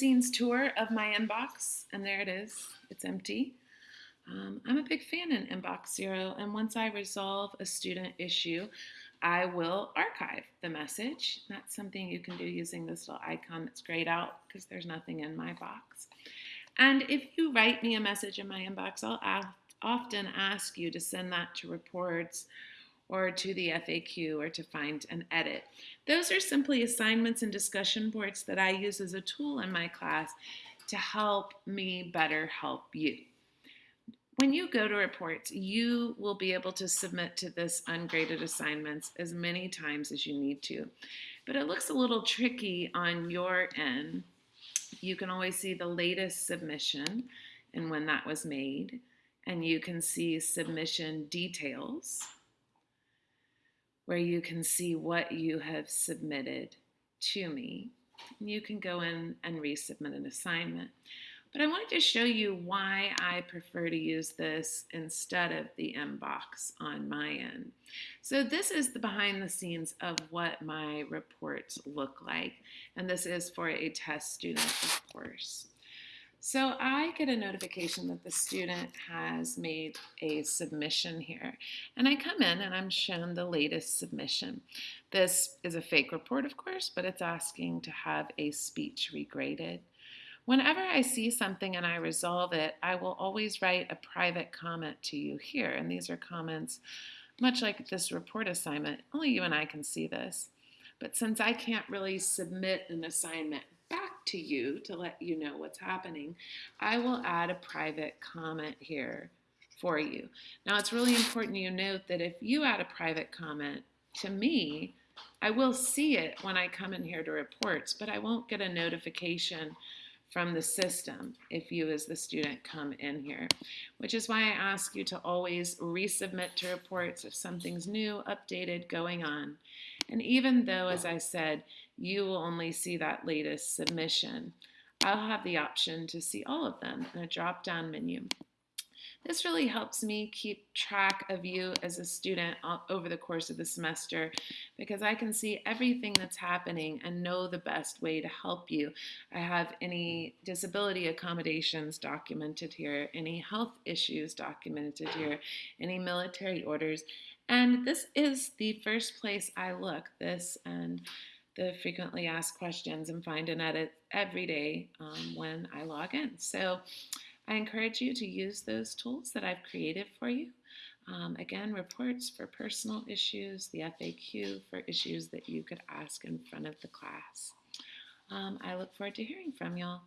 scenes tour of my inbox, and there it is. It's empty. Um, I'm a big fan in Inbox Zero, and once I resolve a student issue, I will archive the message. That's something you can do using this little icon that's grayed out because there's nothing in my box. And if you write me a message in my inbox, I'll often ask you to send that to reports or to the FAQ or to find an edit. Those are simply assignments and discussion boards that I use as a tool in my class to help me better help you. When you go to reports, you will be able to submit to this ungraded assignments as many times as you need to. But it looks a little tricky on your end. You can always see the latest submission and when that was made. And you can see submission details where you can see what you have submitted to me. And you can go in and resubmit an assignment. But I wanted to show you why I prefer to use this instead of the inbox on my end. So this is the behind the scenes of what my reports look like. And this is for a test student, of course. So I get a notification that the student has made a submission here. And I come in and I'm shown the latest submission. This is a fake report, of course, but it's asking to have a speech regraded. Whenever I see something and I resolve it, I will always write a private comment to you here. And these are comments much like this report assignment. Only you and I can see this. But since I can't really submit an assignment to you to let you know what's happening, I will add a private comment here for you. Now it's really important you note that if you add a private comment to me, I will see it when I come in here to reports, but I won't get a notification from the system if you as the student come in here, which is why I ask you to always resubmit to reports if something's new, updated, going on. And even though, as I said, you will only see that latest submission, I'll have the option to see all of them in a drop-down menu. This really helps me keep track of you as a student over the course of the semester because I can see everything that's happening and know the best way to help you. I have any disability accommodations documented here, any health issues documented here, any military orders, and this is the first place I look, this and the frequently asked questions and find an edit every day um, when I log in. So I encourage you to use those tools that I've created for you. Um, again, reports for personal issues, the FAQ for issues that you could ask in front of the class. Um, I look forward to hearing from y'all.